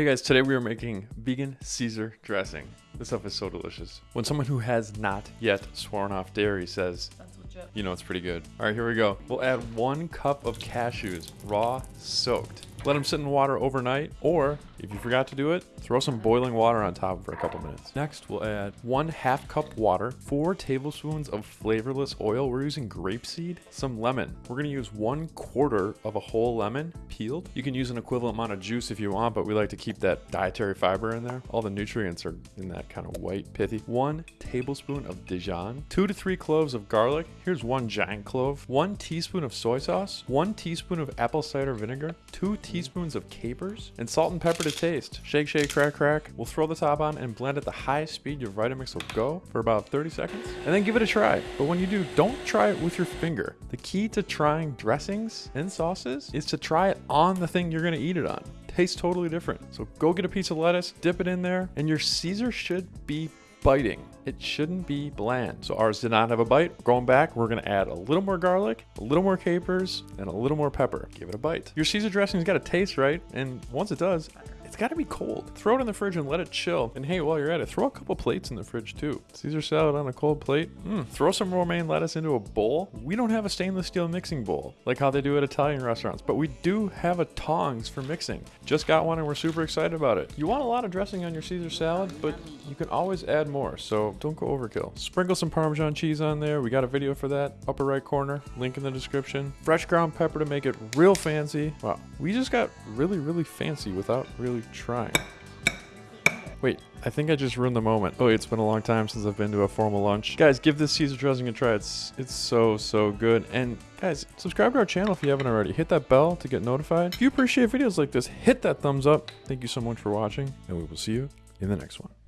Hey guys, today we are making vegan Caesar dressing. This stuff is so delicious. When someone who has not yet sworn off dairy says, you know it's pretty good. All right, here we go. We'll add one cup of cashews, raw, soaked. Let them sit in water overnight, or if you forgot to do it, throw some boiling water on top for a couple minutes. Next, we'll add one half cup water, four tablespoons of flavorless oil. We're using grapeseed, some lemon. We're gonna use one quarter of a whole lemon peeled. You can use an equivalent amount of juice if you want, but we like to keep that dietary fiber in there. All the nutrients are in that kind of white, pithy. One tablespoon of Dijon, two to three cloves of garlic. Here's one giant clove, one teaspoon of soy sauce, one teaspoon of apple cider vinegar, two teaspoons of capers, and salt and pepper to taste. Shake, shake, crack, crack. We'll throw the top on and blend at the highest speed your Vitamix will go for about 30 seconds, and then give it a try. But when you do, don't try it with your finger. The key to trying dressings and sauces is to try it on the thing you're gonna eat it on. Tastes totally different. So go get a piece of lettuce, dip it in there, and your Caesar should be biting. It shouldn't be bland. So ours did not have a bite. Going back, we're gonna add a little more garlic, a little more capers, and a little more pepper. Give it a bite. Your Caesar dressing's gotta taste right, and once it does, it's gotta be cold. Throw it in the fridge and let it chill. And hey, while you're at it, throw a couple plates in the fridge too. Caesar salad on a cold plate. Mm, throw some romaine lettuce into a bowl. We don't have a stainless steel mixing bowl like how they do at Italian restaurants, but we do have a tongs for mixing. Just got one and we're super excited about it. You want a lot of dressing on your Caesar salad, but you can always add more, so don't go overkill. Sprinkle some Parmesan cheese on there. We got a video for that, upper right corner, link in the description. Fresh ground pepper to make it real fancy. Wow, we just got really, really fancy without really trying. Wait, I think I just ruined the moment. Oh, it's been a long time since I've been to a formal lunch. Guys, give this Caesar dressing a try. It's it's so, so good. And guys, subscribe to our channel if you haven't already. Hit that bell to get notified. If you appreciate videos like this, hit that thumbs up. Thank you so much for watching, and we will see you in the next one.